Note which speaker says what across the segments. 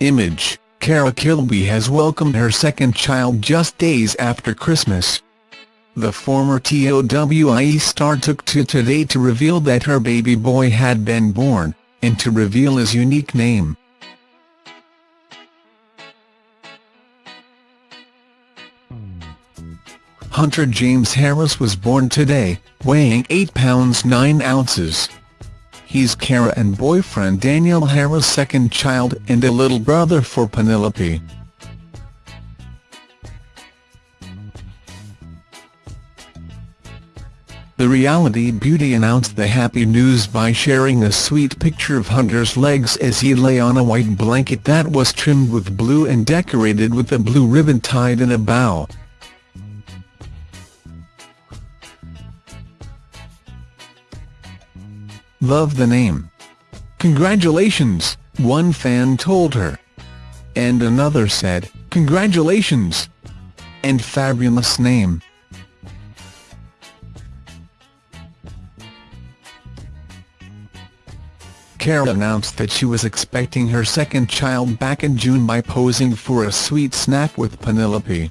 Speaker 1: Image, Cara Kilbey has welcomed her second child just days after Christmas. The former TOWIE star took to Today to reveal that her baby boy had been born, and to reveal his unique name. Hunter James Harris was born today, weighing 8 pounds 9 ounces. He's Cara and boyfriend Daniel Harris' second child and a little brother for Penelope. The reality beauty announced the happy news by sharing a sweet picture of Hunter's legs as he lay on a white blanket that was trimmed with blue and decorated with a blue ribbon tied in a bow. Love the name. Congratulations, one fan told her. And another said, congratulations. And fabulous name. Cara announced that she was expecting her second child back in June by posing for a sweet snap with Penelope.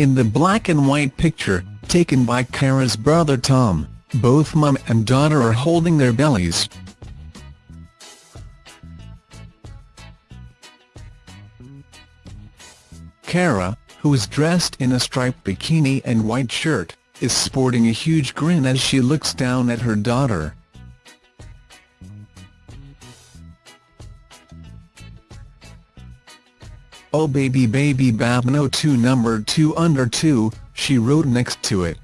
Speaker 1: In the black and white picture, taken by Cara's brother Tom, both mum and daughter are holding their bellies. Cara, who is dressed in a striped bikini and white shirt, is sporting a huge grin as she looks down at her daughter. Oh baby baby Babno 2 number 2 under 2, she wrote next to it.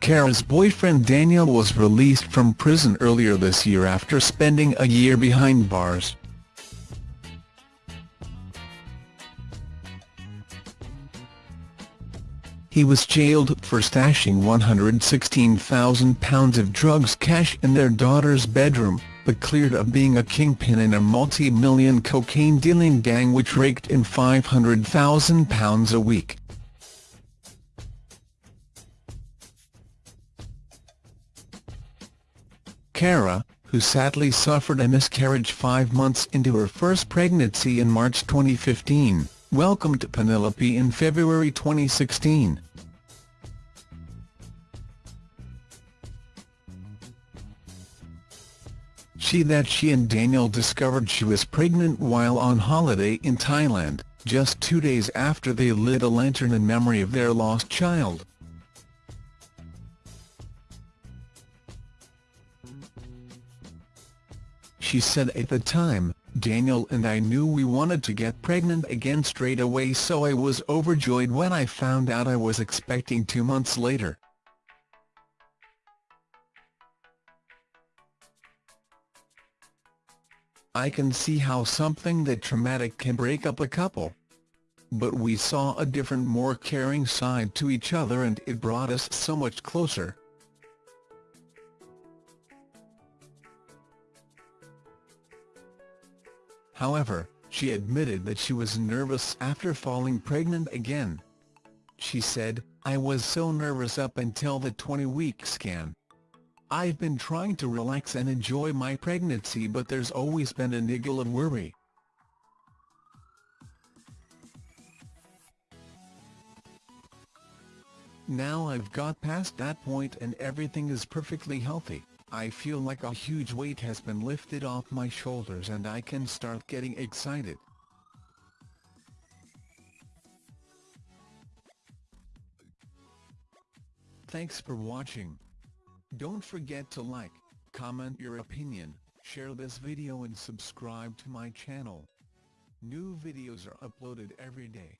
Speaker 1: Cara's boyfriend Daniel was released from prison earlier this year after spending a year behind bars. He was jailed for stashing £116,000 of drugs cash in their daughter's bedroom, but cleared of being a kingpin in a multi-million cocaine-dealing gang which raked in £500,000 a week. Cara, who sadly suffered a miscarriage five months into her first pregnancy in March 2015, welcomed Penelope in February 2016. She that she and Daniel discovered she was pregnant while on holiday in Thailand, just two days after they lit a lantern in memory of their lost child. She said at the time, Daniel and I knew we wanted to get pregnant again straight away so I was overjoyed when I found out I was expecting two months later. I can see how something that traumatic can break up a couple. But we saw a different more caring side to each other and it brought us so much closer. However, she admitted that she was nervous after falling pregnant again. She said, I was so nervous up until the 20-week scan. I've been trying to relax and enjoy my pregnancy but there's always been a niggle of worry. Now I've got past that point and everything is perfectly healthy, I feel like a huge weight has been lifted off my shoulders and I can start getting excited. Thanks for watching. Don't forget to like, comment your opinion, share this video and subscribe to my channel. New videos are uploaded every day.